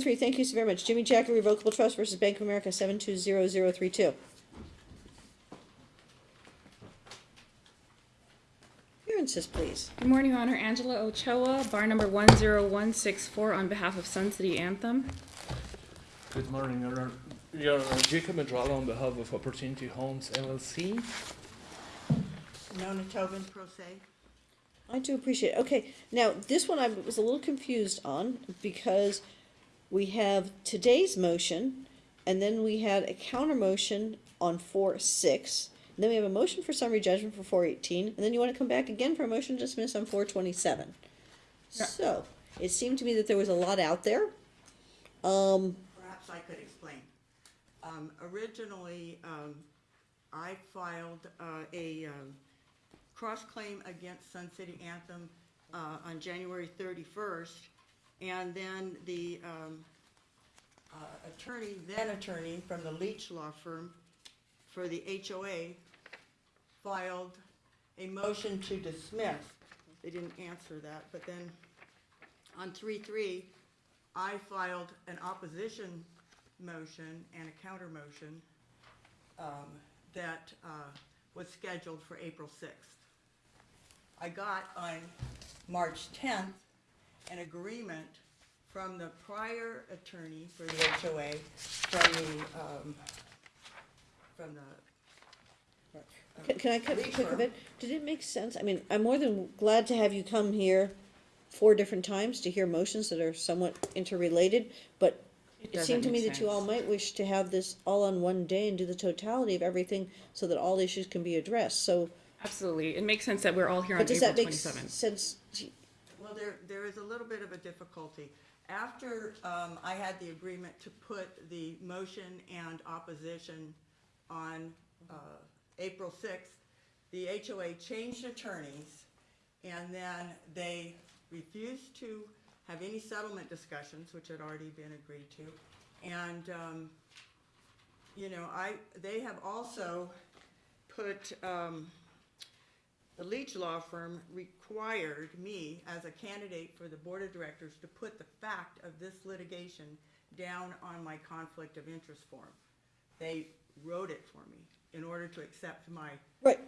three, thank you so very much. Jimijack Revocable Trust versus Bank of America, seven two zero zero three two. Appearances, please. Good morning, Your Honor. Angela Ochoa, bar number 10164 on behalf of Sun City Anthem. Good morning, Your Honor. Your Honor, Jacob Medrala on behalf of Opportunity Homes LLC. Nona Tobin, pro se. I do appreciate it. Okay, now, this one I was a little confused on because we have today's motion and then we had a counter motion on four six. And then we have a motion for summary judgment for four eighteen, and then you wanna come back again for a motion to dismiss on four twenty-seven. Yeah. So, it seemed to me that there was a lot out there. Um, Perhaps I could explain. Um, originally, um, I filed, uh, a, um, cross-claim against Sun City Anthem, uh, on January thirty-first. And then the, um, uh, attorney, then attorney from the Leach Law Firm for the HOA filed a motion to dismiss. They didn't answer that, but then on three-three, I filed an opposition motion and a counter motion um, that uh, was scheduled for April 6th. I got on March 10th an agreement from the prior attorney for the HOA, from the, um, from the. uh, Can, can I cut Leach quick of it? Did it make sense? I mean, I'm more than glad to have you come here four different times to hear motions that are somewhat interrelated, but it doesn't seemed to me make that you all sense. might wish to have this all on one day and do the totality of everything so that all issues can be addressed, so. Absolutely. It makes sense that we're all here on But does April that make 27th. sense? to- Well, there, there is a little bit of a difficulty. After, um, I had the agreement to put the motion and opposition on, uh, April sixth, the HOA changed attorneys, and then they refused to have any settlement discussions, which had already been agreed to. And, um, you know, I, they have also put, um, the Leach Law Firm required me as a candidate for the Board of Directors to put the fact of this litigation down on my conflict of interest form. They wrote it for me in order to accept my, Right.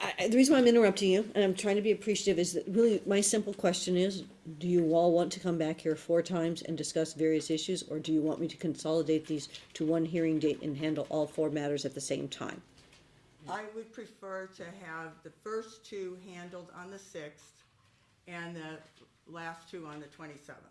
I, I, the reason why I'm interrupting you, and I'm trying to be appreciative, is that really my simple question is, do you all want to come back here four times and discuss various issues, or do you want me to consolidate these to one hearing date and handle all four matters at the same time? I would prefer to have the first two handled on the sixth and the last two on the twenty-seventh.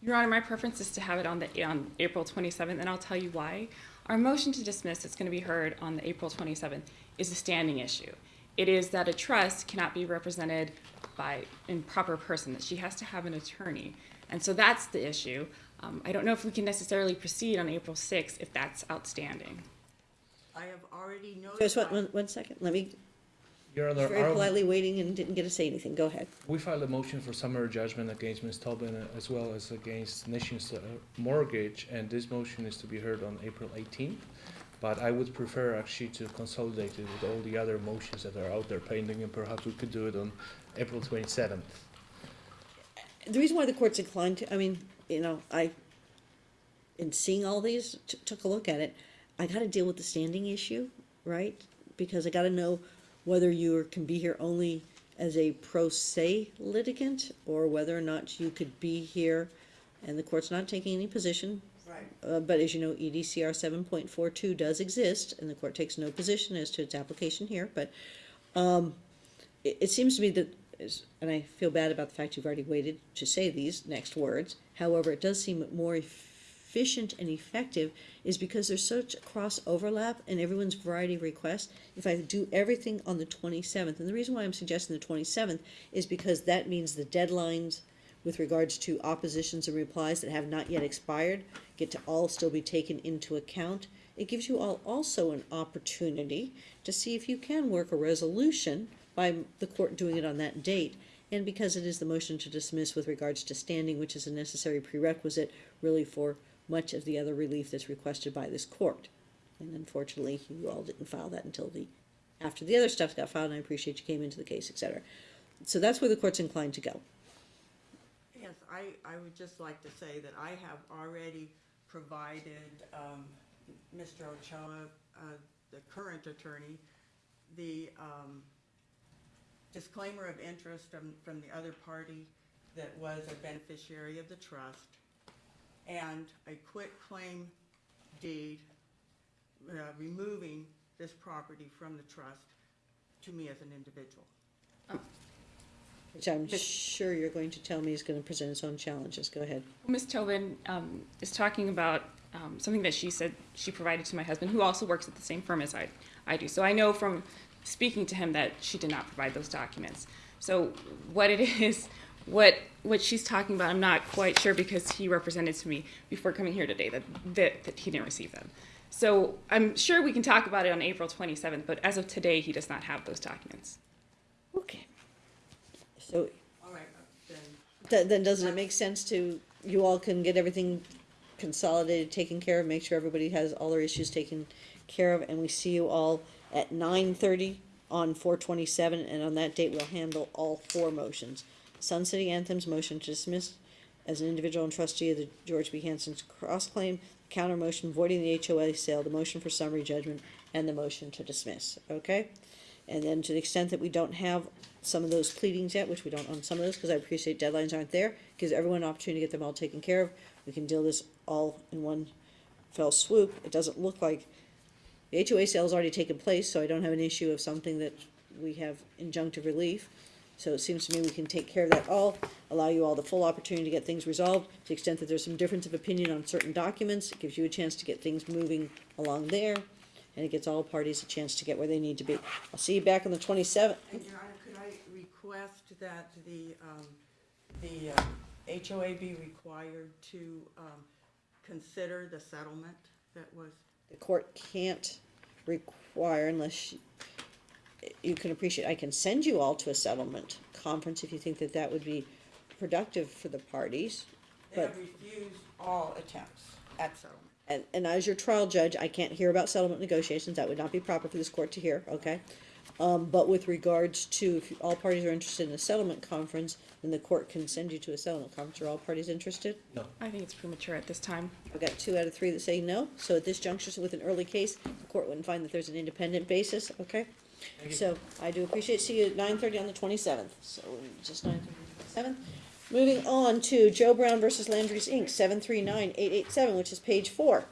Your Honor, my preference is to have it on the on April 27th, and I'll tell you why. Our motion to dismiss that's going to be heard on the April 27th is a standing issue. It is that a trust cannot be represented by improper person; that she has to have an attorney, and so that's the issue. Um, I don't know if we can necessarily proceed on April 6th if that's outstanding. I have already Just one, notified, one, one second, let me, Your Honor, very our- politely waiting and didn't get to say anything, go ahead. we filed a motion for summary judgment against Ms. Tobin uh, as well as against Nations uh, Mortgage, and this motion is to be heard on April 18th. But I would prefer actually to consolidate it with all the other motions that are out there pending, and perhaps we could do it on April 27th. The reason why the court's inclined to, I mean, you know, I, in seeing all these, t- took a look at it, I gotta deal with the standing issue, right? Because I gotta know whether you can be here only as a pro se litigant, or whether or not you could be here, and the court's not taking any position. right, Uh, but as you know, EDCR seven point four two does exist, and the court takes no position as to its application here, but, um, it, it seems to me that, is- and I feel bad about the fact you've already waited to say these next words, however, it does seem more efficient and effective is because there's such a cross overlap in everyone's variety of requests. If I do everything on the twenty-seventh, and the reason why I'm suggesting the twenty-seventh is because that means the deadlines with regards to oppositions and replies that have not yet expired get to all still be taken into account. It gives you all also an opportunity to see if you can work a resolution by the court doing it on that date. And because it is the motion to dismiss with regards to standing, which is a necessary prerequisite really for much of the other relief that's requested by this court. And unfortunately, you all didn't file that until the, after the other stuff got filed, and I appreciate you came into the case, etc. So that's where the court's inclined to go. yes, I, I would just like to say that I have already provided, um, Mr. Ochoa, uh, the current attorney, the, um, disclaimer of interest from, from the other party that was a beneficiary of the trust, and a quit claim deed, uh, removing this property from the trust to me as an individual. Which I'm sure you're going to tell me is gonna present its own challenges. Go ahead. Ms. Tobin um, is talking about um, something that she said she provided to my husband, who also works at the same firm as I, I do. So I know from speaking to him that she did not provide those documents. So what it is, what what she's talking about, I'm not quite sure because he represented to me before coming here today that that, that he didn't receive them. So I'm sure we can talk about it on April 27th, but as of today, he does not have those documents. Okay. So All right, uh, then, Th- then doesn't it make sense to, you all can get everything consolidated, taken care of, make sure everybody has all their issues taken care of, and we see you all at nine thirty on four twenty-seven, and on that date, we'll handle all four motions. Sun City Anthem's motion to dismiss as an individual and trustee of the George B. Hansen's cross-claim, counter motion voiding the HOA sale, the motion for summary judgment, and the motion to dismiss, okay? And then to the extent that we don't have some of those pleadings yet, which we don't on some of those, because I appreciate deadlines aren't there, gives everyone an opportunity to get them all taken care of. We can deal this all in one fell swoop. It doesn't look like, the HOA sale's already taken place, so I don't have an issue of something that we have injunctive relief. So it seems to me we can take care of that all, allow you all the full opportunity to get things resolved. To the extent that there's some difference of opinion on certain documents, it gives you a chance to get things moving along there. And it gets all parties a chance to get where they need to be. I'll see you back on the twenty-seventh. and Your Honor, could I request that the, um, the uh, HOA be required to, um, consider the settlement that was, The court can't require unless you- you can appreciate, I can send you all to a settlement conference if you think that that would be productive for the parties. they But, have refused all attempts at settlement. and, and as your trial judge, I can't hear about settlement negotiations, that would not be proper for this court to hear, okay? Um, but with regards to, if all parties are interested in a settlement conference, then the court can send you to a settlement conference, are all parties interested? No. I think it's premature at this time. I've got two out of three that say no, so at this juncture, so with an early case, the court wouldn't find that there's an independent basis, okay? So, I do appreciate, see you at nine thirty on the twenty-seventh, so just nine thirty, seventh. Moving on to Joe Brown versus Landry's Inc., seven three nine eight eight seven, which is page four.